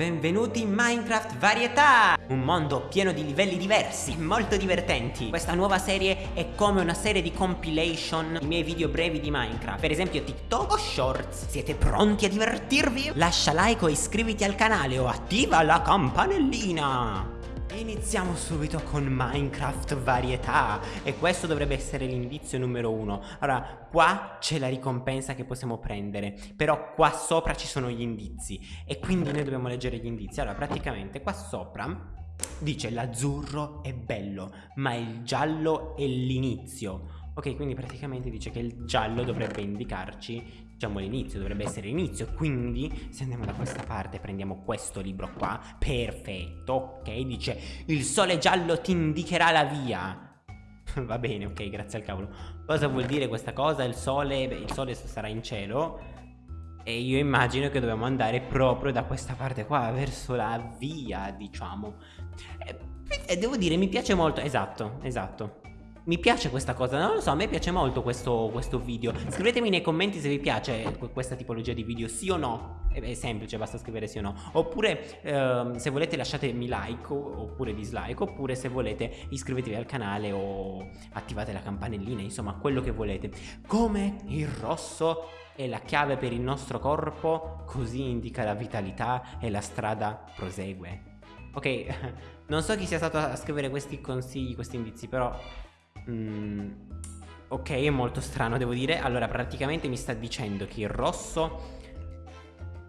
Benvenuti in Minecraft Varietà! Un mondo pieno di livelli diversi, molto divertenti. Questa nuova serie è come una serie di compilation i miei video brevi di Minecraft. Per esempio TikTok o Shorts. Siete pronti a divertirvi? Lascia like o iscriviti al canale o attiva la campanellina! Iniziamo subito con Minecraft varietà e questo dovrebbe essere l'indizio numero uno. Allora qua c'è la ricompensa che possiamo prendere però qua sopra ci sono gli indizi e quindi noi dobbiamo leggere gli indizi. Allora praticamente qua sopra dice l'azzurro è bello ma il giallo è l'inizio. Ok, quindi praticamente dice che il giallo dovrebbe indicarci, diciamo, l'inizio, dovrebbe essere l'inizio. Quindi, se andiamo da questa parte, prendiamo questo libro qua, perfetto, ok? Dice, il sole giallo ti indicherà la via. Va bene, ok, grazie al cavolo. Cosa vuol dire questa cosa? Il sole, beh, il sole sarà in cielo. E io immagino che dobbiamo andare proprio da questa parte qua, verso la via, diciamo. E, e devo dire, mi piace molto, esatto, esatto. Mi piace questa cosa, non lo so, a me piace molto questo, questo, video. Scrivetemi nei commenti se vi piace questa tipologia di video, sì o no? È semplice, basta scrivere sì o no. Oppure ehm, se volete lasciatemi like oppure dislike Oppure se volete iscrivetevi al canale o attivate la campanellina Insomma, quello che volete. Come il rosso è la chiave per il nostro corpo Così indica la vitalità e la strada prosegue. Ok, non so chi sia stato a scrivere questi consigli, questi indizi, però Mm, ok, è molto strano, devo dire. Allora, praticamente mi sta dicendo che il rosso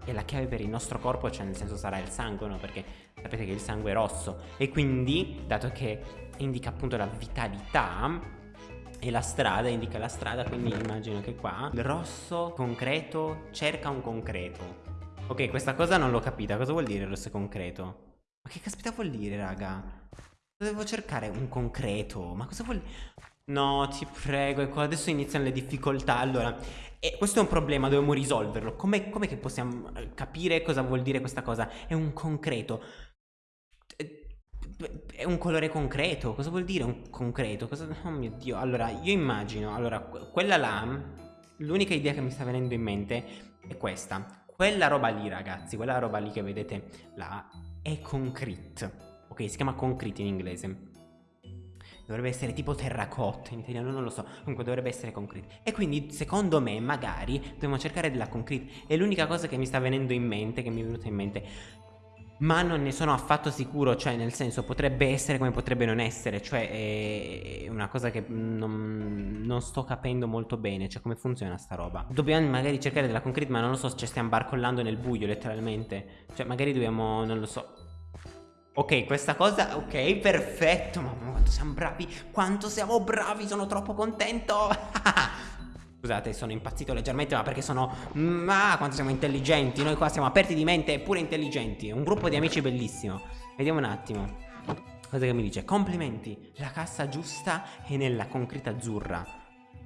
è la chiave per il nostro corpo, cioè nel senso sarà il sangue, no? Perché sapete che il sangue è rosso. E quindi, dato che indica appunto la vitalità e la strada, indica la strada, quindi immagino che qua il rosso concreto cerca un concreto. Ok, questa cosa non l'ho capita. Cosa vuol dire il rosso concreto? Ma che caspita vuol dire, raga? Devo cercare un concreto. Ma cosa vuol... No, ti prego, ecco, adesso iniziano le difficoltà. Allora, e questo è un problema, dobbiamo risolverlo. Com'è, com che possiamo eh, capire cosa vuol dire questa cosa? È un concreto. È un colore concreto. Cosa vuol dire un concreto? Cosa... Oh mio Dio. Allora, io immagino... Allora, quella là... L'unica idea che mi sta venendo in mente è questa. Quella roba lì, ragazzi, quella roba lì che vedete là, è concrete. Ok, si chiama concrete in inglese. Dovrebbe essere tipo terracotta in italiano, non lo so. Comunque dovrebbe essere concrete. E quindi, secondo me, magari dobbiamo cercare della concrete. È l'unica cosa che mi sta venendo in mente, che mi è venuta in mente. Ma non ne sono affatto sicuro, cioè nel senso potrebbe essere come potrebbe non essere, cioè è una cosa che non, non sto capendo molto bene, cioè come funziona sta roba. Dobbiamo magari cercare della concrete, ma non lo so, ci stiamo barcollando nel buio letteralmente. Cioè magari dobbiamo, non lo so, Ok, questa cosa, ok, perfetto Mamma quanto siamo bravi Quanto siamo bravi, sono troppo contento. Scusate, sono impazzito leggermente Ma perché sono... Ma quanto siamo intelligenti Noi qua siamo aperti di mente pure intelligenti Un gruppo di amici bellissimo. Vediamo un attimo Cosa che mi dice? Complimenti La cassa giusta è nella concreta azzurra.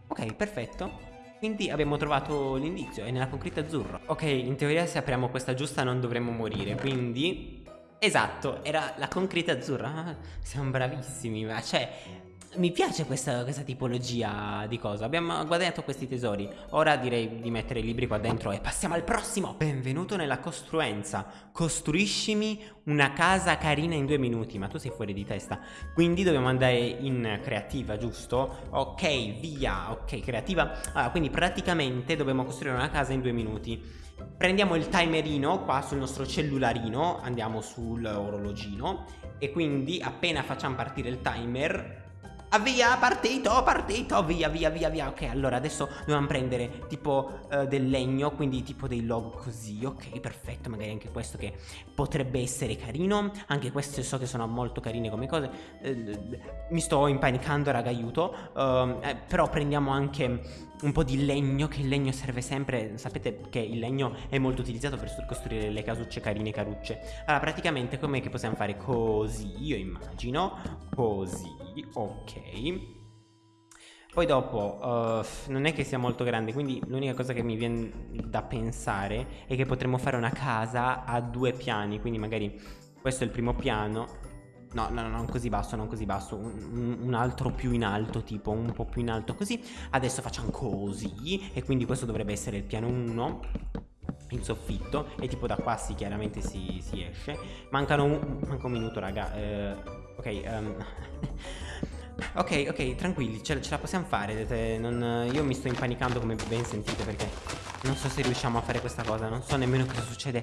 Ok, perfetto quindi abbiamo trovato l'indizio, è nella concreta azzurra. Ok, in teoria se apriamo questa giusta non dovremmo morire Quindi Esatto, era la concreta azzurra. Ah, siamo bravissimi, ma cioè mi piace questa, questa, tipologia di cosa. Abbiamo guadagnato questi tesori. Ora direi di mettere i libri qua dentro e passiamo al prossimo. Benvenuto nella costruenza. Costruiscimi una casa carina in due minuti. Ma tu sei fuori di testa. Quindi dobbiamo andare in creativa, giusto? Ok, via, ok, creativa. Allora, quindi praticamente dobbiamo costruire una casa in due minuti Prendiamo il timerino qua sul nostro cellularino Andiamo sull'orologino E quindi appena facciamo partire il timer Via, partito, partito, via, via, via, via. Ok, allora adesso dobbiamo prendere tipo uh, del legno Quindi tipo dei log così Ok, perfetto, magari anche questo che potrebbe essere carino. Anche queste so che sono molto carine come cose. Uh, Mi sto impanicando, raga, aiuto. Uh, eh, Però prendiamo anche un po' di legno Che il legno serve sempre. Sapete che il legno è molto utilizzato per costruire le casucce carine carucce. Allora, praticamente com'è che possiamo fare? Così, io immagino. Così, ok poi dopo uh, non è che sia molto grande Quindi l'unica cosa che mi viene da pensare È che potremmo fare una casa a due piani Quindi magari questo è il primo piano No, no, no, non così basso, non così basso un, un, altro più in alto, tipo un po' più in alto così Adesso facciamo così E quindi questo dovrebbe essere il piano 1 in soffitto e tipo da qua si chiaramente si, si esce. Mancano un, manca un minuto raga. Eh, ok, um, Ok, ok, tranquilli, ce, ce la possiamo fare. Non, io mi sto impanicando come ben sentite perché non so se riusciamo a fare questa cosa. Non so nemmeno cosa succede.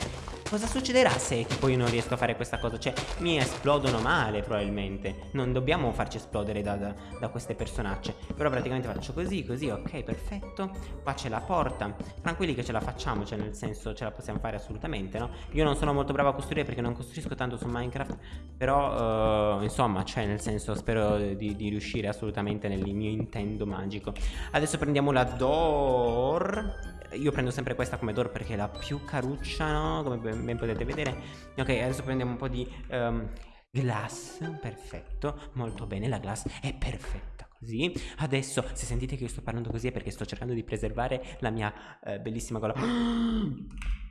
Cosa succederà se tipo io non riesco a fare questa cosa? Cioè, mi esplodono male probabilmente. Non dobbiamo farci esplodere da, da, da queste personacce. Però praticamente faccio così, così, ok, perfetto. Qua c'è la porta. Tranquilli che ce la facciamo, cioè nel senso ce la possiamo fare assolutamente, no? Io non sono molto bravo a costruire perché non costruisco tanto su Minecraft. Però, uh, insomma, cioè nel senso spero di di riuscire assolutamente nel mio intendo magico. Adesso prendiamo la Door io prendo sempre questa come door perché è la più caruccia, no? Come ben, potete vedere. Ok, adesso prendiamo un po' di um, glass. Perfetto, molto bene, la glass è perfetta così. Adesso, se sentite che io sto parlando così è perché sto cercando di preservare la mia uh, bellissima gola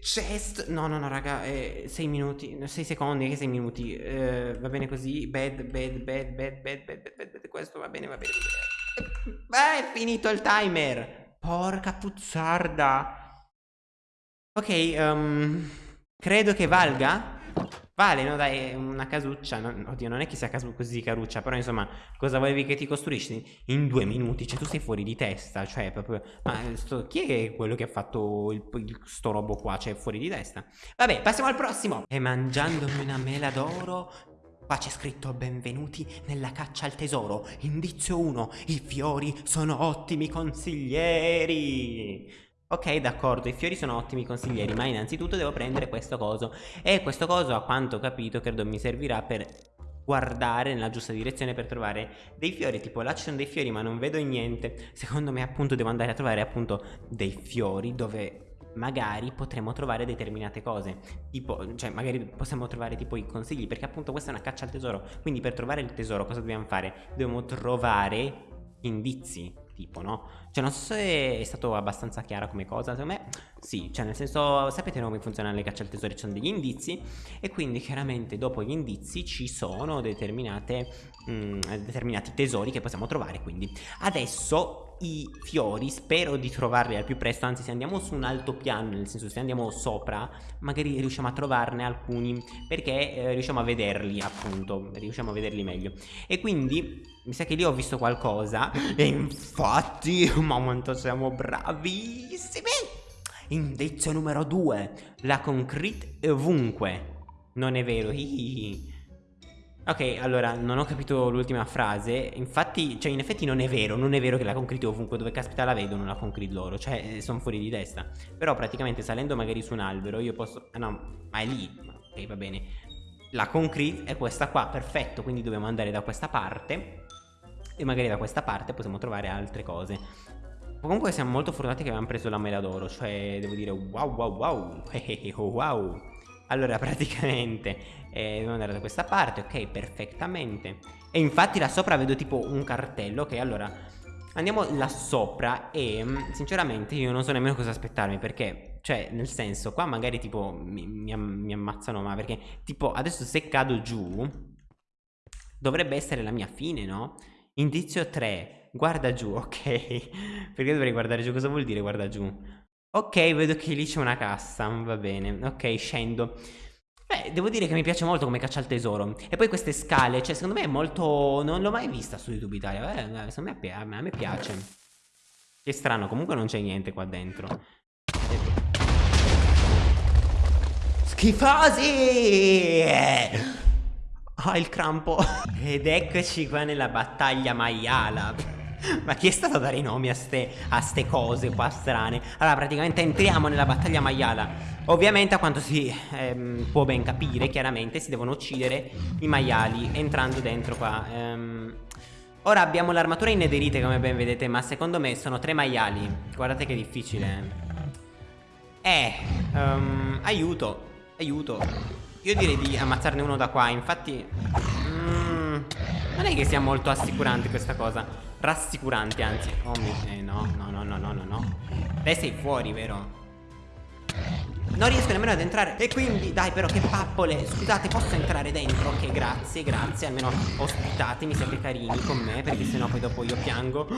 Chest? No no no raga 6 eh, minuti 6 secondi che 6 minuti. Eh, Va bene così Bad bad bad bad bad bad bad bad Questo va bene va bene. Beh è finito il timer. Porca puzzarda. Ok um, Credo che valga Vale, no dai, una casuccia, no, oddio non è che sia così caruccia, però insomma, cosa volevi che ti costruisci in due minuti? Cioè tu sei fuori di testa, cioè proprio, ma sto, chi è quello che ha fatto il, il, sto robo qua, cioè fuori di testa? Vabbè, passiamo al prossimo! E mangiandomi una mela d'oro, Qua c'è scritto benvenuti nella caccia al tesoro. Indizio 1. I fiori sono ottimi consiglieri. Ok, d'accordo, i fiori sono ottimi consiglieri, ma innanzitutto devo prendere questo coso. E questo coso, a quanto ho capito, credo mi servirà per guardare nella giusta direzione per trovare dei fiori tipo là ci sono dei fiori ma non vedo niente. Secondo me appunto devo andare a trovare appunto dei fiori dove magari potremo trovare determinate cose. Tipo cioè magari possiamo trovare tipo i consigli perché appunto questa è una caccia al tesoro. Quindi per trovare il tesoro cosa dobbiamo fare? Dobbiamo trovare indizi tipo, no? Cioè non so se è stato abbastanza chiara come cosa, secondo me sì, cioè nel senso sapete come funzionano le cacce al tesoro, ci sono degli indizi e quindi chiaramente dopo gli indizi ci sono determinate, mh, mm, determinati tesori che possiamo trovare, quindi adesso i fiori spero di trovarli al più presto anzi se andiamo su un alto piano nel senso se andiamo sopra magari riusciamo a trovarne alcuni perché eh, riusciamo a vederli appunto riusciamo a vederli meglio. E quindi mi sa che lì ho visto qualcosa e infatti ma quanto siamo bravissimi! Indizio numero 2 la concrete ovunque. Non è vero? Hihihi. Ok, allora, non ho capito l'ultima frase. Infatti, cioè, in effetti non è vero, non è vero che la concrete ovunque dove caspita la vedono la concrete loro, cioè, eh, sono fuori di testa. Però praticamente salendo magari su un albero io posso... Ah no, ma è lì. Ok, va bene. La concrete è questa qua, perfetto, quindi dobbiamo andare da questa parte e magari da questa parte possiamo trovare altre cose. Comunque siamo molto fortunati che abbiamo preso la mela d'oro, cioè devo dire wow wow wow, wow. Allora praticamente eh, devo andare da questa parte, ok, perfettamente. E infatti là sopra vedo tipo un cartello, ok, allora andiamo là sopra e mm, sinceramente io non so nemmeno cosa aspettarmi perché, cioè nel senso qua magari tipo mi, mi, mi ammazzano ma perché tipo adesso se cado giù dovrebbe essere la mia fine, no? Indizio 3, guarda giù, ok. Perché dovrei guardare giù? Cosa vuol dire guarda giù? Ok, vedo che lì c'è una cassa, va bene. Ok, scendo. Beh, devo dire che mi piace molto come caccia al tesoro. E poi queste scale, cioè, secondo me è molto... Non l'ho mai vista su YouTube Italia. Eh, secondo me, a me piace. Che strano, comunque non c'è niente qua dentro. Schifosi! Ah, il crampo. Ed eccoci qua nella battaglia maiala. Ma chi è stato a dare i nomi a ste, a ste cose qua strane? Allora, praticamente entriamo nella battaglia maiala. Ovviamente, a quanto si ehm, può ben capire, chiaramente si devono uccidere i maiali entrando dentro qua. Ehm, ora abbiamo l'armatura in nederite, come ben vedete, ma secondo me sono tre maiali. Guardate che difficile. Eh, um, aiuto, aiuto. Io direi di ammazzarne uno da qua Infatti mm, Non è che sia molto assicurante questa cosa Rassicurante anzi. Oh mio eh, no no no no no no no. Lei sei fuori vero? Non riesco nemmeno ad entrare. E quindi dai però che pappole. Scusate posso entrare dentro? Ok grazie grazie. Almeno ospitatemi siete carini con me Perché sennò poi dopo io piango.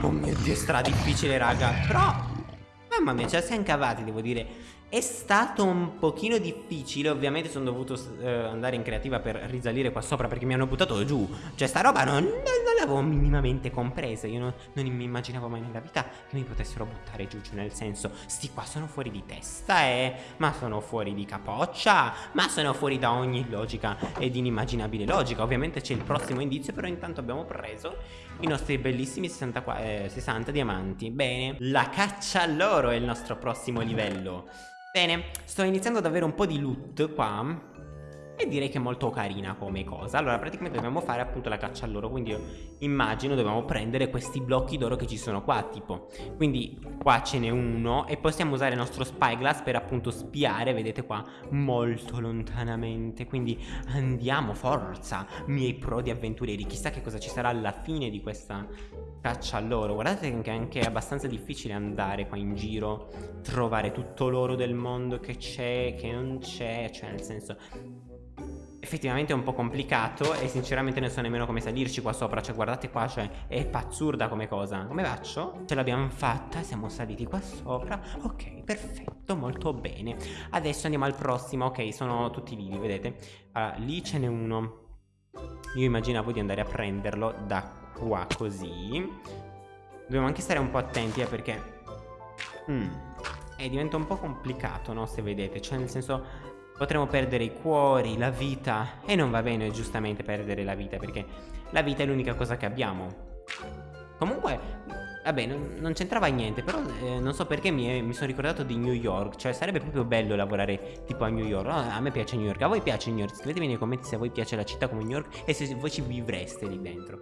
Oh mio dio è stra difficile raga. Però Mamma mia, ce la siamo cavati, devo dire. È stato un pochino difficile, ovviamente sono dovuto eh, andare in creativa per risalire qua sopra perché mi hanno buttato giù. Cioè sta roba non, non, l'avevo minimamente compresa, io non, non, mi immaginavo mai nella vita che mi potessero buttare giù, cioè nel senso, sti qua sono fuori di testa, eh, ma sono fuori di capoccia, ma sono fuori da ogni logica ed inimmaginabile logica. Ovviamente c'è il prossimo indizio, però intanto abbiamo preso i nostri bellissimi 60, eh, 60 diamanti. Bene, la caccia all'oro è il nostro prossimo livello. Bene, sto iniziando ad avere un po' di loot qua e direi che è molto carina come cosa. Allora praticamente dobbiamo fare appunto la caccia all'oro. Quindi io immagino dobbiamo prendere questi blocchi d'oro che ci sono qua tipo. Quindi qua ce n'è uno E possiamo usare il nostro spyglass per appunto spiare Vedete qua molto lontanamente. Quindi andiamo forza Miei pro di avventurieri. Chissà che cosa ci sarà alla fine di questa caccia all'oro. Guardate che è anche abbastanza difficile andare qua in giro Trovare tutto l'oro del mondo che c'è Che non c'è Cioè nel senso effettivamente è un po' complicato e sinceramente non so nemmeno come salirci qua sopra Cioè guardate qua, cioè è pazzurda come cosa Come faccio? Ce l'abbiamo fatta, siamo saliti qua sopra Ok, perfetto, molto bene Adesso andiamo al prossimo, ok, sono tutti vivi, vedete? Allora, lì ce n'è uno Io immaginavo di andare a prenderlo da qua così Dobbiamo anche stare un po' attenti eh, perché mm, E diventa un po' complicato, no? Se vedete, cioè nel senso Potremmo perdere i cuori, la vita. E non va bene giustamente perdere la vita Perché la vita è l'unica cosa che abbiamo. Comunque Vabbè non, non c'entrava niente Però eh, non so perché mi, mi, sono ricordato di New York. Cioè sarebbe proprio bello lavorare tipo a New York. A me piace New York. A voi piace New York? Scrivetemi nei commenti se a voi piace la città come New York E se voi ci vivreste lì dentro.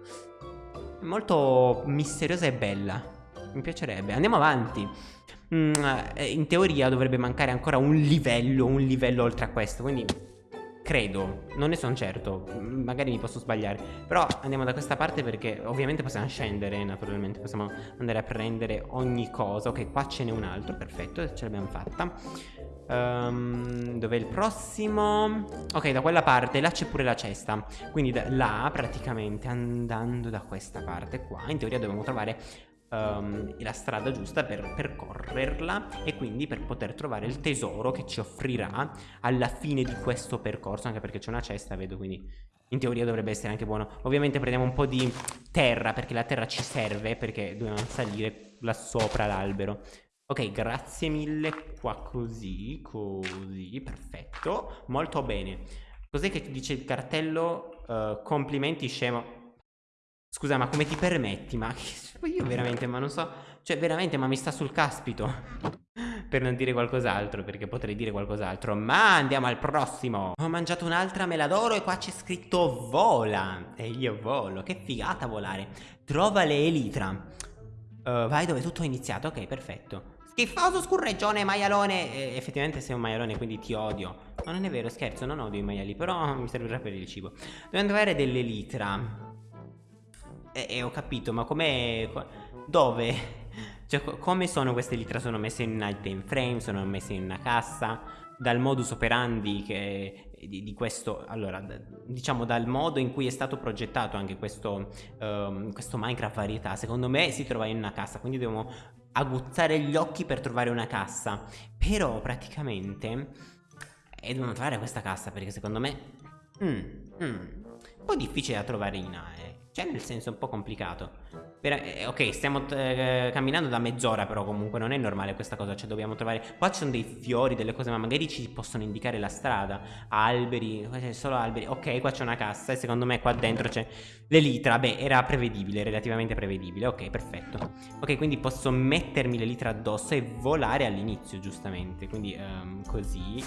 È molto misteriosa e bella. Mi piacerebbe. Andiamo avanti in teoria dovrebbe mancare ancora un livello, un livello oltre a questo, quindi credo, non ne sono certo, mm, magari mi posso sbagliare, però andiamo da questa parte perché ovviamente possiamo scendere, naturalmente possiamo andare a prendere ogni cosa, ok qua ce n'è un altro, perfetto, ce l'abbiamo fatta. Um, Dov'è il prossimo? Ok, da quella parte, là c'è pure la cesta Quindi da, là, praticamente, andando da questa parte qua In teoria dobbiamo trovare um, la strada giusta per percorrerla e quindi per poter trovare il tesoro che ci offrirà alla fine di questo percorso, anche perché c'è una cesta, vedo, quindi in teoria dovrebbe essere anche buono. Ovviamente prendiamo un po' di terra, perché la terra ci serve, perché dobbiamo salire là sopra l'albero. Ok, grazie mille, qua così, così, perfetto, molto bene. Cos'è che dice il cartello? Uh, complimenti scemo. Scusa, ma come ti permetti? Ma io veramente, ma non so... Cioè, veramente, ma mi sta sul caspito. per non dire qualcos'altro, perché potrei dire qualcos'altro. Ma andiamo al prossimo. Ho mangiato un'altra mela d'oro e qua c'è scritto vola. E io volo. Che figata volare. Trova le elitra. Uh, vai dove tutto è iniziato. Ok, perfetto. Schifoso scurreggione, maialone. E, effettivamente sei un maialone, quindi ti odio. Ma non è vero, scherzo, non odio i maiali, però mi servirà per il cibo. Dobbiamo trovare delle litra. E, e ho capito, ma come... Dove? Cioè, come sono queste litra? Sono messe in un item frame? Sono messe in una cassa? Dal modus operandi che, di, di, questo, allora, diciamo dal modo in cui è stato progettato anche questo, um, questo Minecraft varietà, secondo me si trova in una cassa, quindi dobbiamo aguzzare gli occhi per trovare una cassa. Però praticamente eh, dobbiamo trovare questa cassa perché secondo me... Mm, mm, un po' difficile da trovare in AE. Cioè nel senso è un po' complicato. Per, eh, Ok stiamo eh, camminando da mezz'ora però comunque non è normale questa cosa Cioè dobbiamo trovare Qua ci sono dei fiori, delle cose ma magari ci possono indicare la strada. Alberi, c'è solo alberi. Ok qua c'è una cassa e secondo me qua dentro c'è l'elitra. Beh era prevedibile, relativamente prevedibile. Ok perfetto. Ok quindi posso mettermi l'elitra addosso e volare all'inizio giustamente. Quindi um, così.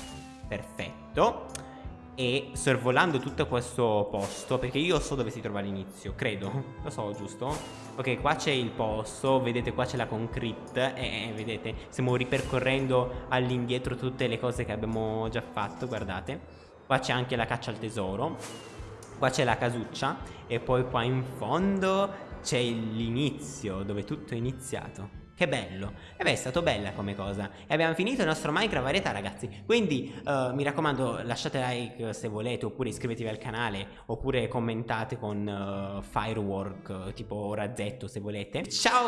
Perfetto e sorvolando tutto questo posto perché io so dove si trova l'inizio credo lo so giusto? Ok qua c'è il posto vedete qua c'è la concrete e eh, vedete stiamo ripercorrendo all'indietro tutte le cose che abbiamo già fatto guardate. Qua c'è anche la caccia al tesoro qua c'è la casuccia e poi qua in fondo c'è l'inizio dove tutto è iniziato che bello. E beh è stato bella come cosa. E abbiamo finito il nostro Minecraft varietà ragazzi. Quindi uh, mi raccomando lasciate like se volete Oppure iscrivetevi al canale Oppure commentate con uh, firework Tipo razzetto se volete. Ciao